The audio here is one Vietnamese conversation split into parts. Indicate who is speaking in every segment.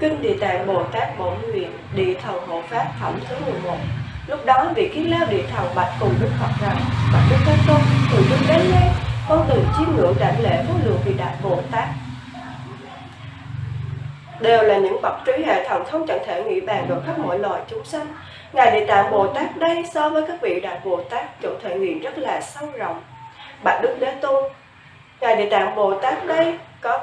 Speaker 1: Kinh Địa Tạng Bồ Tát Bổn Nguyện Địa Thần Hộ Pháp Phẩm thứ 11 Lúc đó vị kiến lao địa thần bạch cùng Đức Phật rằng Bạch Đức Thế Tôn, từ trước đến nay con từng chiêm ngưỡng đảnh lễ vô lượng vị Đại Bồ Tát đều là những bậc trí hệ thần không chẳng thể nghĩ bàn được khắp mọi loài chúng sanh. Ngài Địa Tạng Bồ Tát đây so với các vị Đại Bồ Tát chỗ thể nghiệm rất là sâu rộng. Bạch Đức Đế Tôn, Ngài Địa Tạng Bồ Tát đây có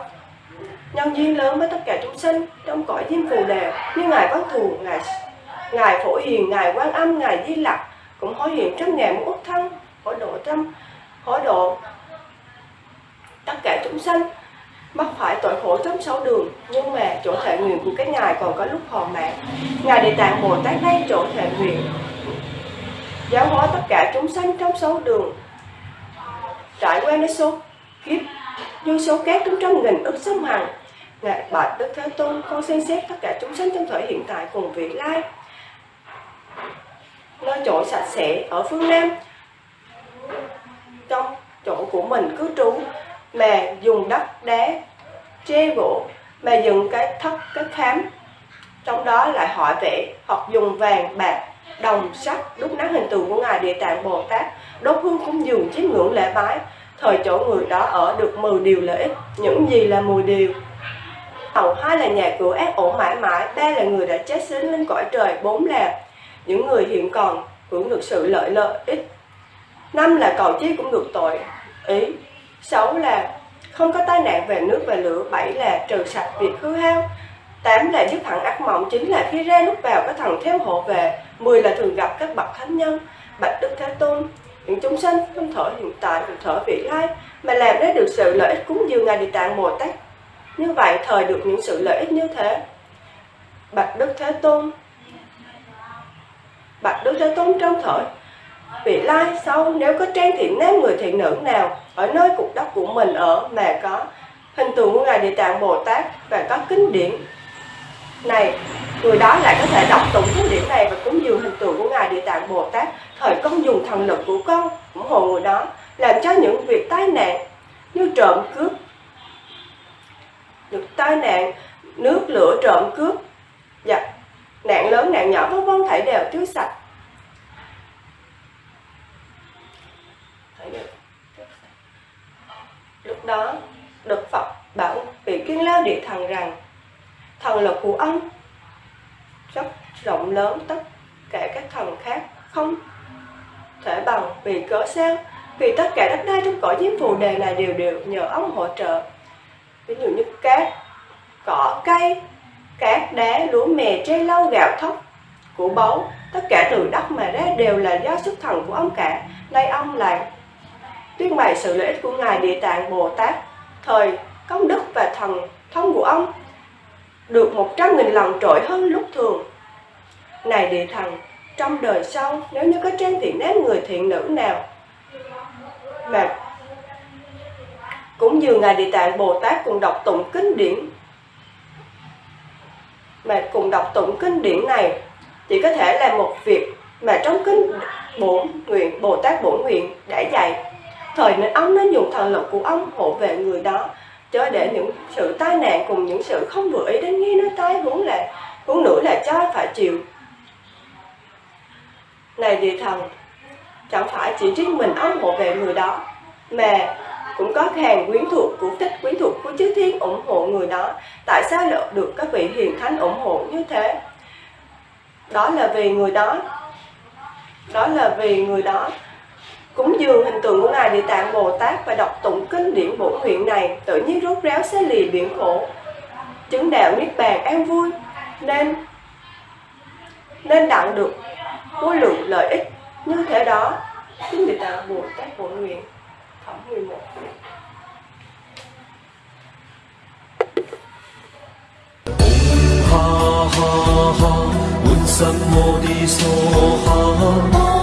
Speaker 1: nhân duyên lớn với tất cả chúng sinh trong cõi diêm phù đề như ngài có thù ngài ngài phổ hiền ngài quan âm ngài di lặc cũng hối hiện trăm ngàn muôn ức thân hối độ trăm hối độ tất cả chúng sanh mắc phải tội khổ trong sáu đường, nhưng mà chỗ thể nguyện của các ngài còn có lúc hòn mạng ngài địa tạng bồ tát đây chỗ thể nguyện. Giáo hóa tất cả chúng sanh trong sáu đường. Trải qua đến số kiếp như số các trong trăm nghìn ức sông hằng. Ngài bạch đức thế tôn, con xem xét tất cả chúng sanh trong thời hiện tại cùng vị lai. Nơi chỗ sạch sẽ ở phương nam, trong chỗ của mình cứ trú mà dùng đất đá tre gỗ. Mà dựng cái thất, cái khám. Trong đó lại hỏi vẽ, hoặc dùng vàng, bạc, đồng, sắt, đúc nát hình tượng của ngài địa tạng bồ tát. Đốt hương cúng dường chiếm ngưỡng lễ bái. Thời chỗ người đó ở được 10 điều lợi ích, những gì là 10 điều. Hầu hai là nhà cửa ác ổn mãi mãi, ba là người đã chết sến lên cõi trời, bốn là những người hiện còn hưởng được sự lợi lợi ích. Năm là cầu chi cũng được tội. Ý sáu là không có tai nạn về nước và lửa. Bảy là trừ sạch việc hư hao. Tám là giúp hẳn ác mộng. Chín là khi ra lúc vào, có thần theo hộ về. Mười là thường gặp các bậc thánh nhân. Bạch đức thế tôn, những chúng sanh không thở hiện tại cùng thở vị lai, mà làm ra được sự lợi ích cúng dường ngài địa tạng bồ tát. Như vậy, thời được những sự lợi ích như thế. Bạch đức thế tôn, bạch đức thế tôn trong thở vị lai sau nếu có trang thiện nam người thiện nữ nào ở nơi cục đất của mình ở mà có hình tượng của ngài địa tạng bồ tát và có kinh điển này, người đó lại có thể đọc tụng kinh điển này và cúng dường hình tượng của ngài địa tạng bồ tát. Thời công dùng thần lực của con, ủng hộ người đó, làm cho những việc tai nạn như trộm cướp, được tai nạn, nước lửa trộm cướp và nạn lớn, nạn nhỏ, vân vân, thảy đều trước sạch. Lúc đó, đức phật bảo vị kiên lao địa thần rằng, thần lực của ông. Rất rộng lớn tất cả các thần khác không thể bằng vì cớ sao? Vì tất cả đất đai trong cõi diêm phù đề này đều đều nhờ ông hỗ trợ. Ví dụ như cát, cỏ, cây, cát đá, lúa mè, tre lau, gạo thóc của báu, tất cả từ đất mà ra đều là do sức thần của ông cả. Nay ông lại tuyên bày sự lợi ích của ngài địa tạng bồ tát, thời công đức và thần thông của ông, được một trăm nghìn lần trội hơn lúc thường. Này địa thần, trong đời sau, nếu như có trang thiện nát người thiện nữ nào mà cũng dường ngài địa tạng bồ tát cùng đọc tụng kinh điển, mà cùng đọc tụng kinh điển này, chỉ có thể là một việc mà trong kinh bổn nguyện, bồ tát bổn nguyện đã dạy thời nên ông nên dùng thần lực của ông hộ vệ người đó chớ để những sự tai nạn cùng những sự không vừa ý đến nghi nó tai huống là huống nữa là cho phải chịu. Này địa thần, chẳng phải chỉ riêng mình ông hộ vệ người đó, mà cũng có hàng quyến thuộc của thích quyến thuộc của chư thiên ủng hộ người đó. Tại sao lại được các vị hiền thánh ủng hộ như thế? Đó là vì người đó đó là vì người đó Cúng dường hình tượng của Ngài Địa Tạng Bồ Tát và đọc tụng kinh điển bổ nguyện này tự nhiên rốt ráo xé lì biển khổ, chứng đạo niết bàn an vui, nên nên đặng được vô lượng lợi ích như thế đó. Kinh Địa Tạng Bồ Tát bổ nguyện phẩm 11
Speaker 2: Ha ha ha, Buddha Bodhisattva.